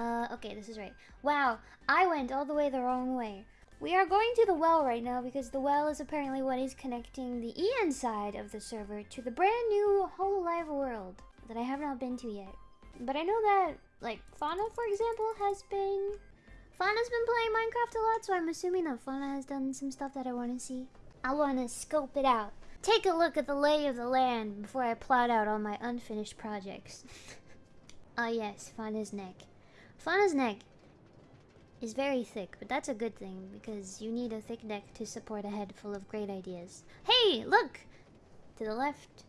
Uh, okay, this is right. Wow, I went all the way the wrong way. We are going to the well right now because the well is apparently what is connecting the EN side of the server to the brand new Hololive world that I have not been to yet. But I know that, like, Fauna, for example, has been... Fauna's been playing Minecraft a lot, so I'm assuming that Fauna has done some stuff that I want to see. I want to scope it out. Take a look at the lay of the land before I plot out all my unfinished projects. Ah yes, Fauna's neck. Fauna's neck is very thick, but that's a good thing because you need a thick neck to support a head full of great ideas. Hey, look! To the left.